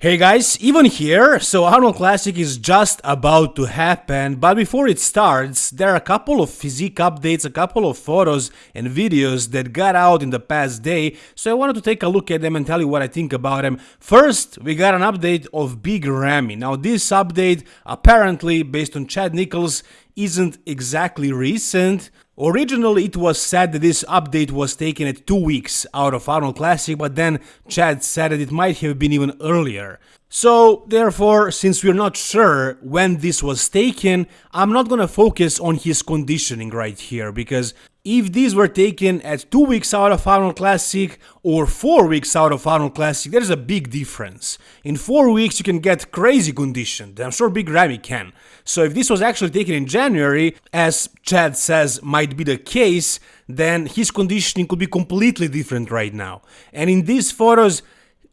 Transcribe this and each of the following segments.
Hey guys, even here, so Arnold Classic is just about to happen, but before it starts, there are a couple of physique updates, a couple of photos and videos that got out in the past day, so I wanted to take a look at them and tell you what I think about them. First, we got an update of Big Ramy. Now this update, apparently, based on Chad Nicholls, isn't exactly recent, Originally, it was said that this update was taken at two weeks out of Arnold Classic, but then Chad said that it might have been even earlier. So, therefore, since we're not sure when this was taken, I'm not gonna focus on his conditioning right here, because if these were taken at 2 weeks out of Arnold Classic or 4 weeks out of Arnold Classic, there's a big difference. In 4 weeks you can get crazy conditioned, I'm sure Big Ramy can. So if this was actually taken in January, as Chad says might be the case, then his conditioning could be completely different right now. And in these photos,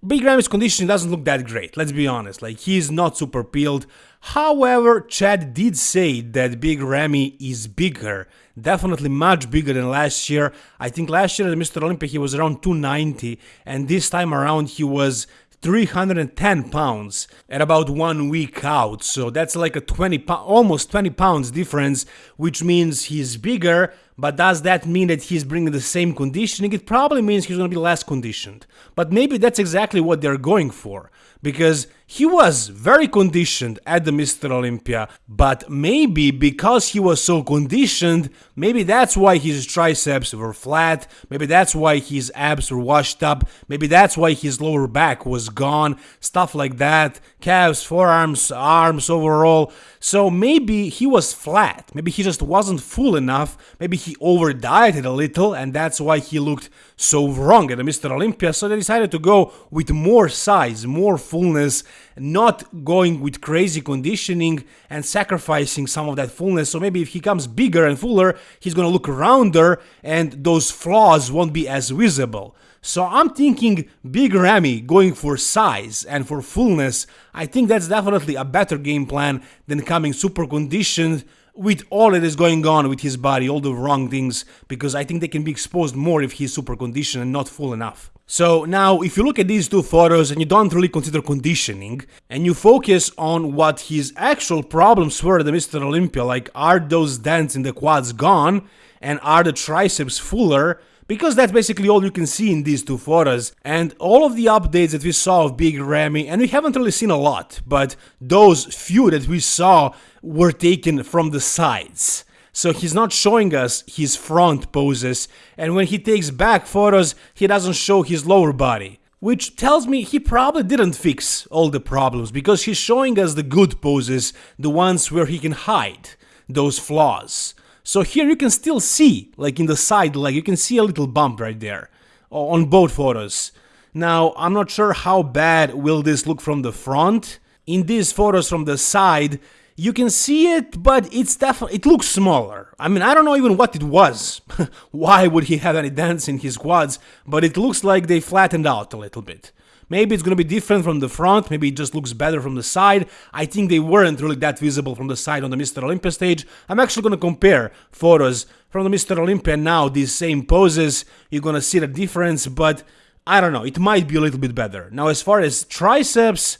Big Ramy's conditioning doesn't look that great, let's be honest, like he's not super peeled. However, Chad did say that Big Ramy is bigger, definitely much bigger than last year. I think last year at Mr. Olympia he was around 290 and this time around he was 310 pounds at about one week out so that's like a 20 almost 20 pounds difference which means he's bigger but does that mean that he's bringing the same conditioning? It probably means he's going to be less conditioned. But maybe that's exactly what they're going for because he was very conditioned at the Mr. Olympia, but maybe because he was so conditioned, maybe that's why his triceps were flat, maybe that's why his abs were washed up, maybe that's why his lower back was gone, stuff like that, calves, forearms, arms overall. So maybe he was flat, maybe he just wasn't full enough, maybe he over dieted a little and that's why he looked so wrong at the Mr. Olympia, so they decided to go with more size, more fullness, not going with crazy conditioning and sacrificing some of that fullness. So maybe if he comes bigger and fuller, he's gonna look rounder and those flaws won't be as visible. So I'm thinking Big Ramy going for size and for fullness. I think that's definitely a better game plan than coming super conditioned with all that is going on with his body, all the wrong things, because I think they can be exposed more if he's super conditioned and not full enough. So now, if you look at these two photos and you don't really consider conditioning, and you focus on what his actual problems were at the Mr. Olympia, like are those dents in the quads gone, and are the triceps fuller, because that's basically all you can see in these two photos. And all of the updates that we saw of Big Ramy, and we haven't really seen a lot, but those few that we saw were taken from the sides. So he's not showing us his front poses, and when he takes back photos, he doesn't show his lower body. Which tells me he probably didn't fix all the problems, because he's showing us the good poses, the ones where he can hide those flaws. So here you can still see, like in the side leg, you can see a little bump right there on both photos. Now, I'm not sure how bad will this look from the front. In these photos from the side, you can see it, but it's definitely it looks smaller. I mean, I don't know even what it was. Why would he have any dents in his quads? But it looks like they flattened out a little bit. Maybe it's going to be different from the front, maybe it just looks better from the side. I think they weren't really that visible from the side on the Mr. Olympia stage. I'm actually going to compare photos from the Mr. Olympia now, these same poses. You're going to see the difference, but I don't know, it might be a little bit better. Now, as far as triceps,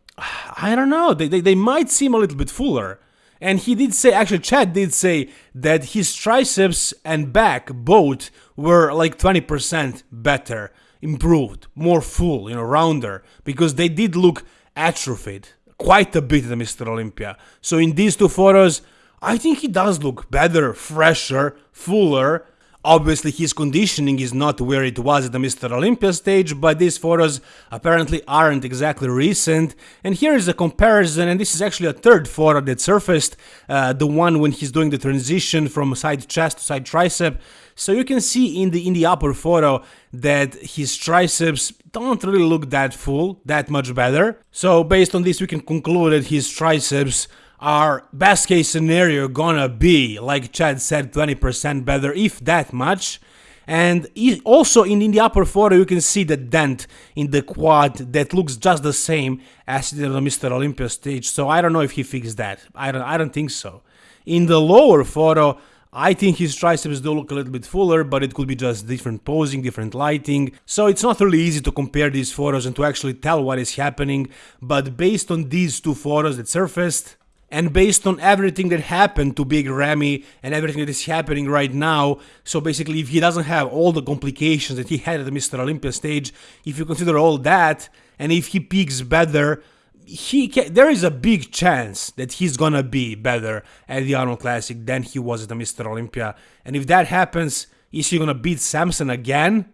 I don't know, they, they, they might seem a little bit fuller. And he did say, actually, Chad did say that his triceps and back both were like 20% better improved, more full, you know, rounder, because they did look atrophied quite a bit at Mr. Olympia. So in these two photos, I think he does look better, fresher, fuller, Obviously, his conditioning is not where it was at the Mr. Olympia stage, but these photos apparently aren't exactly recent. And here is a comparison, and this is actually a third photo that surfaced, uh, the one when he's doing the transition from side chest to side tricep. So you can see in the in the upper photo that his triceps don't really look that full, that much better. So based on this, we can conclude that his triceps our best case scenario gonna be, like Chad said, 20% better, if that much. And also in, in the upper photo you can see the dent in the quad that looks just the same as it did on Mr. Olympia stage, so I don't know if he fixed that. I don't, I don't think so. In the lower photo, I think his triceps do look a little bit fuller, but it could be just different posing, different lighting. So it's not really easy to compare these photos and to actually tell what is happening. But based on these two photos that surfaced, and based on everything that happened to Big Ramy and everything that is happening right now, so basically if he doesn't have all the complications that he had at the Mr. Olympia stage, if you consider all that, and if he peaks better, he can, there is a big chance that he's gonna be better at the Arnold Classic than he was at the Mr. Olympia. And if that happens, is he gonna beat Samson again?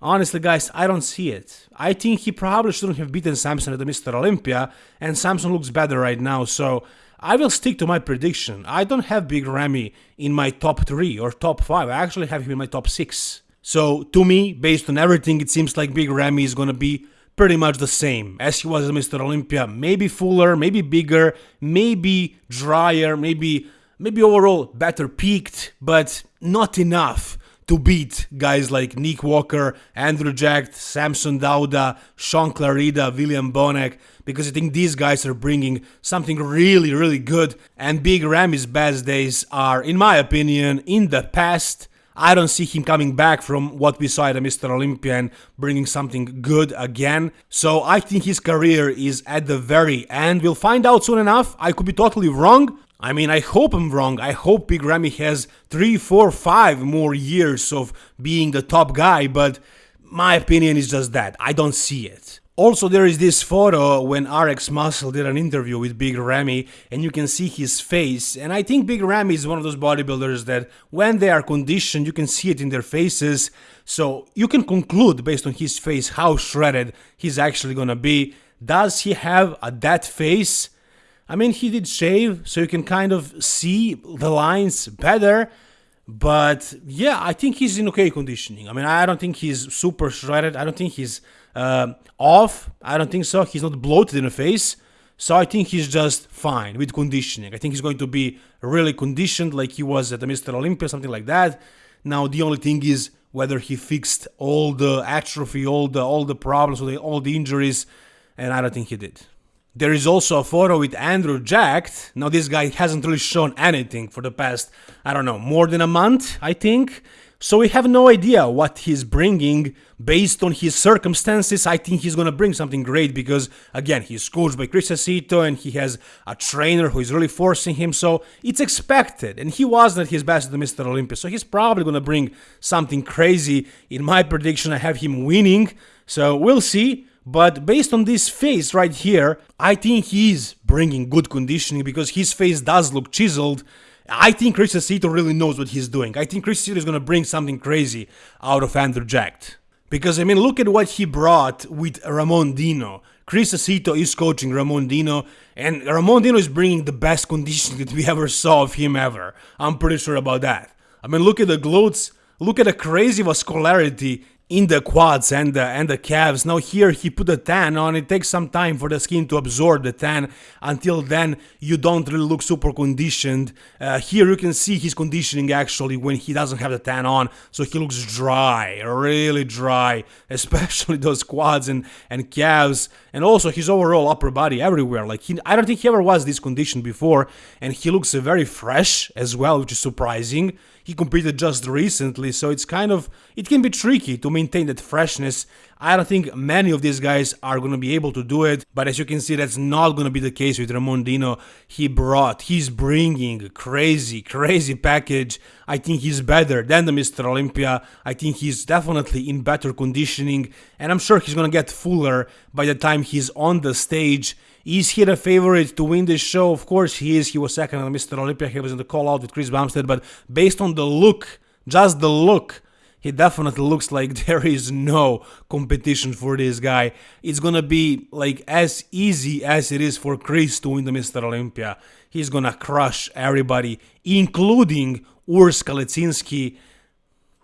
Honestly, guys, I don't see it. I think he probably shouldn't have beaten Samson at the Mr. Olympia, and Samson looks better right now, so I will stick to my prediction. I don't have Big Ramy in my top 3 or top 5, I actually have him in my top 6. So, to me, based on everything, it seems like Big Ramy is gonna be pretty much the same as he was Mr. Olympia. Maybe fuller, maybe bigger, maybe drier, maybe maybe overall better peaked, but not enough to beat guys like Nick Walker, Andrew Jacked, Samson Dauda, Sean Clarida, William Bonac, because I think these guys are bringing something really, really good. And Big Ramy's best days are, in my opinion, in the past. I don't see him coming back from what we saw at Mr. Olympia and bringing something good again. So I think his career is at the very end. We'll find out soon enough. I could be totally wrong. I mean, I hope I'm wrong. I hope Big Ramy has three, four, five more years of being the top guy, but my opinion is just that. I don't see it. Also, there is this photo when RX Muscle did an interview with Big Ramy, and you can see his face. And I think Big Ramy is one of those bodybuilders that, when they are conditioned, you can see it in their faces. So you can conclude based on his face how shredded he's actually gonna be. Does he have a dead face? I mean, he did shave, so you can kind of see the lines better. But yeah, I think he's in okay conditioning. I mean, I don't think he's super shredded. I don't think he's uh, off. I don't think so. He's not bloated in the face. So I think he's just fine with conditioning. I think he's going to be really conditioned like he was at the Mr. Olympia, something like that. Now the only thing is whether he fixed all the atrophy, all the all the problems, all the injuries, and I don't think he did. There is also a photo with Andrew Jacked. Now this guy hasn't really shown anything for the past, I don't know, more than a month, I think. So we have no idea what he's bringing based on his circumstances. I think he's gonna bring something great because again, he's coached by Chris Aceto and he has a trainer who is really forcing him. So it's expected. And he wasn't at his best at the Mr. Olympia. So he's probably gonna bring something crazy. In my prediction, I have him winning. So we'll see. But based on this face right here, I think he's bringing good conditioning because his face does look chiseled. I think Chris Aceto really knows what he's doing. I think Chris Aceto is going to bring something crazy out of Andrew Jacked. Because, I mean, look at what he brought with Ramon Dino. Chris Aceto is coaching Ramon Dino, and Ramon Dino is bringing the best conditioning that we ever saw of him ever. I'm pretty sure about that. I mean, look at the glutes, look at the crazy vascularity in the quads and the and the calves. Now here he put a tan on. It takes some time for the skin to absorb the tan. Until then, you don't really look super conditioned. Uh, here you can see his conditioning actually when he doesn't have the tan on, so he looks dry, really dry, especially those quads and and calves, and also his overall upper body everywhere. Like he, I don't think he ever was this conditioned before, and he looks very fresh as well, which is surprising. He competed just recently, so it's kind of it can be tricky to maintain that freshness. I don't think many of these guys are going to be able to do it, but as you can see, that's not going to be the case with Ramon Dino. He brought, he's bringing a crazy, crazy package. I think he's better than the Mr. Olympia. I think he's definitely in better conditioning, and I'm sure he's going to get fuller by the time he's on the stage. Is he the favorite to win this show? Of course he is. He was second on Mr. Olympia. He was in the call out with Chris Bumstead. But based on the look, just the look, he definitely looks like there is no competition for this guy. It's gonna be like as easy as it is for Chris to win the Mr. Olympia. He's gonna crush everybody, including Urs Kalecinski,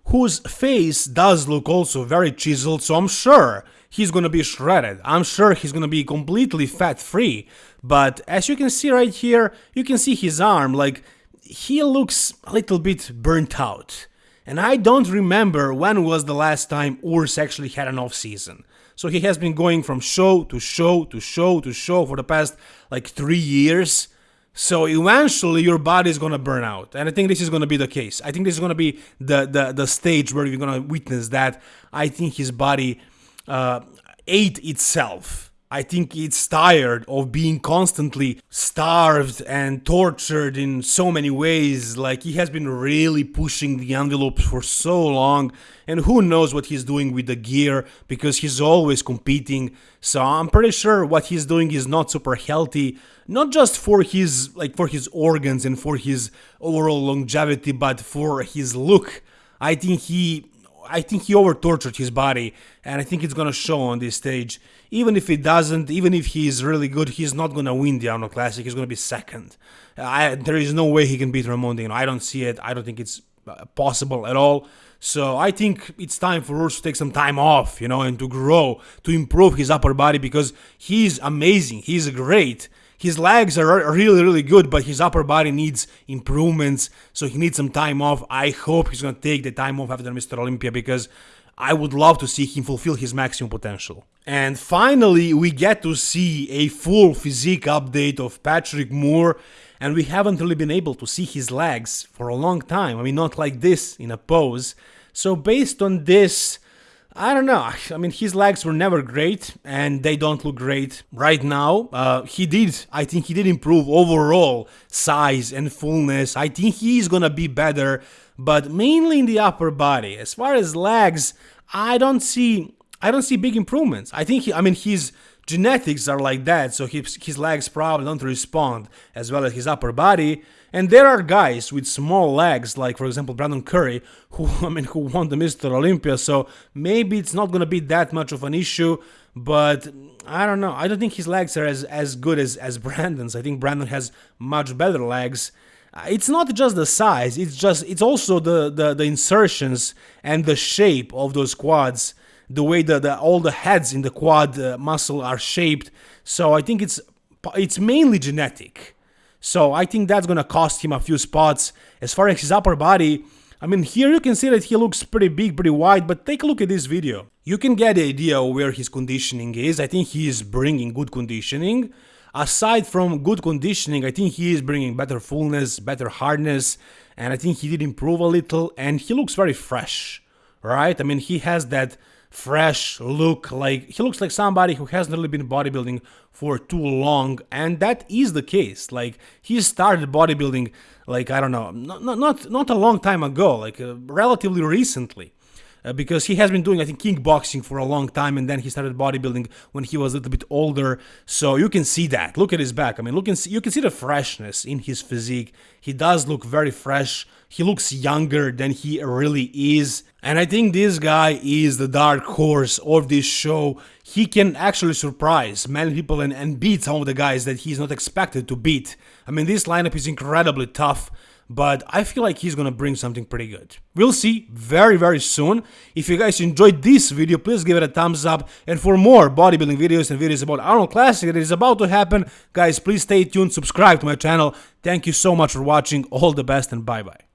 whose face does look also very chiseled, so I'm sure he's gonna be shredded. I'm sure he's gonna be completely fat free. But as you can see right here, you can see his arm, like he looks a little bit burnt out. And I don't remember when was the last time Urs actually had an off season. So he has been going from show to show to show to show for the past like three years. So eventually your body is gonna burn out. And I think this is gonna be the case. I think this is gonna be the the, the stage where you're gonna witness that. I think his body uh, ate itself I think it's tired of being constantly starved and tortured in so many ways. Like, he has been really pushing the envelope for so long, and who knows what he's doing with the gear because he's always competing. So, I'm pretty sure what he's doing is not super healthy, not just for his like for his organs and for his overall longevity, but for his look. I think he I think he over tortured his body, and I think it's gonna show on this stage. Even if it doesn't, even if he's really good, he's not gonna win the Arnold Classic. He's gonna be second. I, there is no way he can beat Ramon Dino. I don't see it. I don't think it's uh, possible at all. So I think it's time for Urs to take some time off, you know, and to grow, to improve his upper body because he's amazing. He's great. His legs are really, really good, but his upper body needs improvements, so he needs some time off. I hope he's gonna take the time off after Mr. Olympia because I would love to see him fulfill his maximum potential. And finally, we get to see a full physique update of Patrick Moore, and we haven't really been able to see his legs for a long time. I mean, not like this in a pose. So, based on this, I don't know. I mean, his legs were never great, and they don't look great right now. Uh, he did, I think, he did improve overall size and fullness. I think he's gonna be better, but mainly in the upper body. As far as legs, I don't see, I don't see big improvements. I think, he, I mean, his genetics are like that, so his, his legs probably don't respond as well as his upper body. And there are guys with small legs, like for example Brandon Curry, who I mean who won the Mr. Olympia. So maybe it's not gonna be that much of an issue. But I don't know. I don't think his legs are as, as good as, as Brandon's. I think Brandon has much better legs. It's not just the size, it's just it's also the, the, the insertions and the shape of those quads, the way that all the heads in the quad uh, muscle are shaped. So I think it's it's mainly genetic. So I think that's gonna cost him a few spots. As far as his upper body, I mean, here you can see that he looks pretty big, pretty wide, but take a look at this video. You can get the idea of where his conditioning is. I think he is bringing good conditioning. Aside from good conditioning, I think he is bringing better fullness, better hardness, and I think he did improve a little, and he looks very fresh, right? I mean, he has that fresh look like he looks like somebody who hasn't really been bodybuilding for too long and that is the case. Like he started bodybuilding like i don't know not not not a long time ago like uh, relatively recently uh, because he has been doing, I think, kickboxing for a long time, and then he started bodybuilding when he was a little bit older. So you can see that. Look at his back. I mean, look and see, you can see the freshness in his physique. He does look very fresh. He looks younger than he really is. And I think this guy is the dark horse of this show. He can actually surprise many people and, and beat some of the guys that he's not expected to beat. I mean, this lineup is incredibly tough but I feel like he's gonna bring something pretty good. We'll see very very soon. If you guys enjoyed this video, please give it a thumbs up. And for more bodybuilding videos and videos about Arnold Classic that is about to happen, guys, please stay tuned, subscribe to my channel. Thank you so much for watching. All the best and bye bye.